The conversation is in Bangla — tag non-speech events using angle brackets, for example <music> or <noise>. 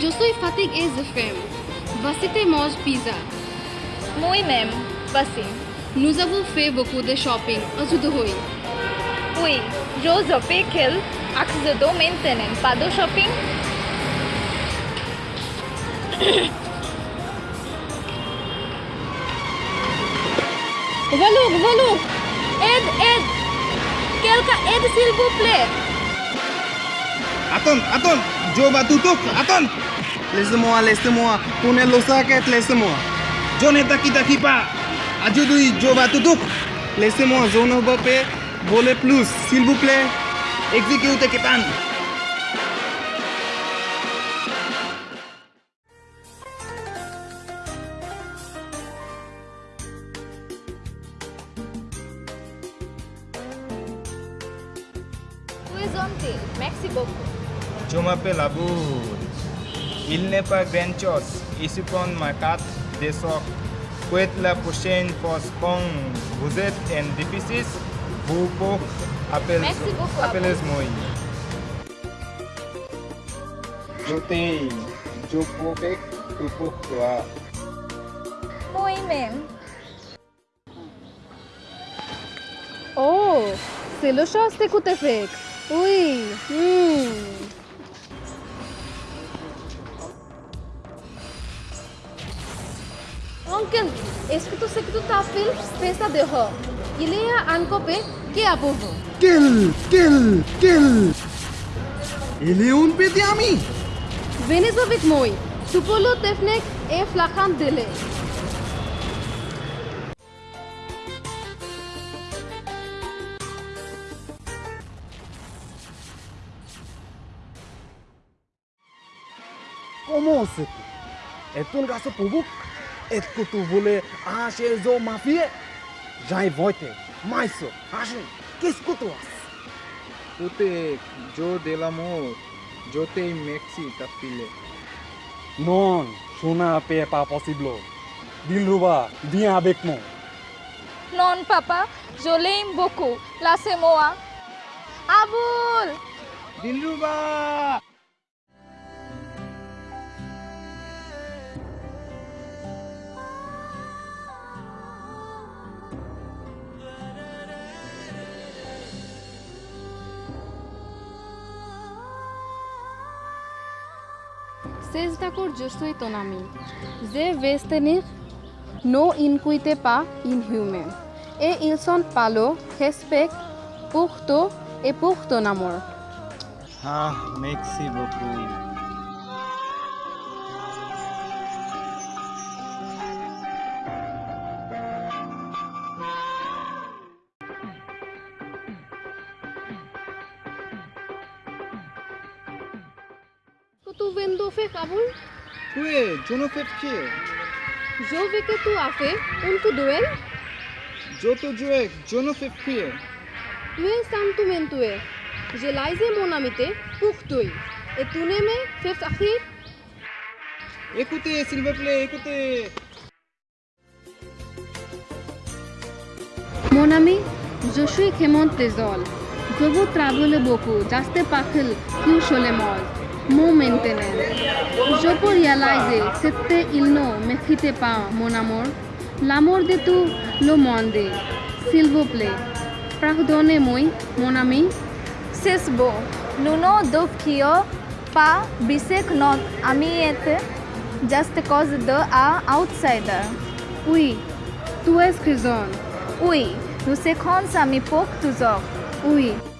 Jusuf Fatig é Zafem. Você tem mais pizza? Moi mesmo, assim. Nous avons fait beaucoup de shopping, ajuda-oi. Oui, Josepe Kill, ajudou maintenance para do shopping. <coughs> Valuk, Valuk, Ed, Ed. quelqu'un Ed Silva play. plaît. Attends. Coba tutup, Aton. Les semua, les semua. Punya lo sakit, les semua. Jone taki taki pa. Aju dui, coba tutup. Les semua, zone over pe. Boleh plus, s'il vous plaît. Execute ketan. Luiz Onte, Mexico. Je m'appelle Aboud. Il n'est pas grand chose. Ici prend ma carte de soc. Pour la prochaine fois quand vous êtes en déficit, vous pouvez appeler, Merci beaucoup, appeler moi. Je t'aime. Je peux faire tout pour toi. Oui, même. Oh, c'est le chasse d'écoute fait. Oui. Hmm. Uncle, que tu Pesa de Ho? Il est à Ancope, que à Bovo. Kill, kill, kill. Il est un petit ami. Venez avec moi. Tupolo Tefnek et Flachan Dele. Comment c'est Est-ce un garçon pour vous Est-ce que tu voulais acheter zo mafia J'ai voté. Maïso, achète. Qu'est-ce que tu as Pute, yo del amor. Yo te mexi tapile. Non, Shona n'est pas possible. Dilruba, viens avec moi. Non, papa. Je l'aime beaucoup. Laissez-moi. Aboul! Dilruba! সেজদা করছই তো নামি যে বেস্তেনি নো ইনকুইতে পা ইন হিউমেন এ ইলসন পালো হেসপেক পুখ তো এ পুখ তো নামর হা মেক্সি বকু tu vendo fait Kaboul? Oui, je ne fais que. Je veux que tu fait un duel. Ne fais que. Tu es sentiment tu es. Je laisse mon amitié pour toi. Et tu ne me fais akhir Écoutez, s'il vous plaît, écoutez. Mon ami, je suis Clément Tezol. তবু ত্রাভলে বকু জাস্তে পাখেল কিউ শোলে মল মো মেনটেনেন জপর ইয়ালাই যে সেত্তে ইলনো মেখিতে পা মোনামোর লামোর দে তু লো মন দে সিলবো প্লে প্রাহদনে মই মোনামি সেসবো নুনো দুফ কিয় পা বিশেখ নদ আমি এতে জাস্তে কজ দ আ আউটসাইডার উই তুয়েস খিজন উই নুসেখন সামি পোক তুজক ui.